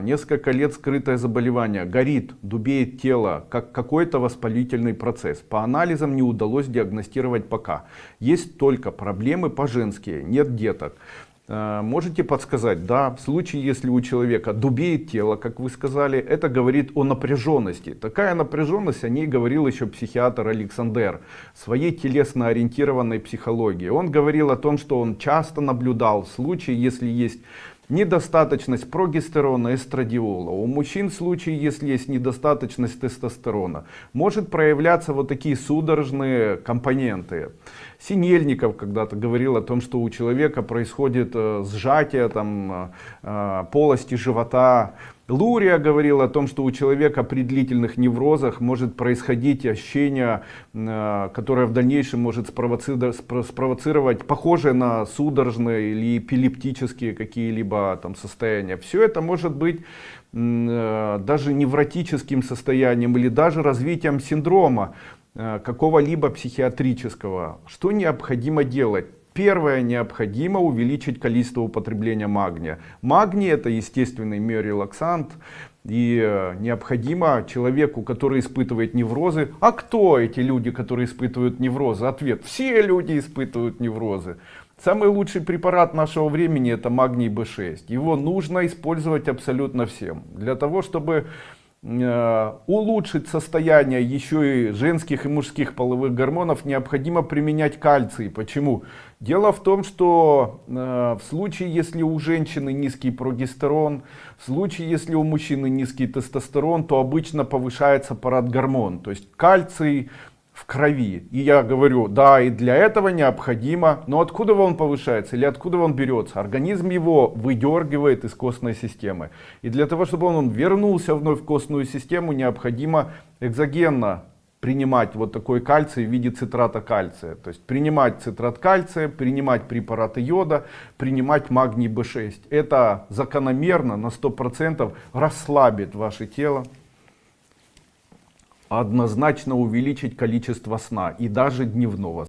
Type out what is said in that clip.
Несколько лет скрытое заболевание, горит, дубеет тело, как какой-то воспалительный процесс. По анализам не удалось диагностировать пока. Есть только проблемы по-женски, нет деток. Э, можете подсказать, да, в случае, если у человека дубеет тело, как вы сказали, это говорит о напряженности. Такая напряженность, о ней говорил еще психиатр Александр своей телесно ориентированной психологии. Он говорил о том, что он часто наблюдал в случае, если есть недостаточность прогестерона, эстрадиола. У мужчин в случае, если есть недостаточность тестостерона, может проявляться вот такие судорожные компоненты. Синельников когда-то говорил о том, что у человека происходит э, сжатие там, э, э, полости живота. Лурия говорил о том, что у человека при длительных неврозах может происходить ощущение, которое в дальнейшем может спровоцировать, похожее на судорожные или эпилептические какие-либо там состояния. Все это может быть даже невротическим состоянием или даже развитием синдрома. Э, какого-либо психиатрического, что необходимо делать? Первое, необходимо увеличить количество употребления магния. Магний это естественный миорелаксант. И э, необходимо человеку, который испытывает неврозы. А кто эти люди, которые испытывают неврозы? Ответ. Все люди испытывают неврозы. Самый лучший препарат нашего времени это магний B6. Его нужно использовать абсолютно всем. Для того, чтобы улучшить состояние еще и женских и мужских половых гормонов необходимо применять кальций. Почему? Дело в том что э, в случае если у женщины низкий прогестерон в случае если у мужчины низкий тестостерон то обычно повышается парад гормон то есть кальций в крови. И я говорю, да, и для этого необходимо, но откуда он повышается или откуда он берется? Организм его выдергивает из костной системы. И для того, чтобы он вернулся вновь в костную систему, необходимо экзогенно принимать вот такой кальций в виде цитрата кальция. То есть принимать цитрат кальция, принимать препараты йода, принимать магний B6. Это закономерно на 100% расслабит ваше тело однозначно увеличить количество сна и даже дневного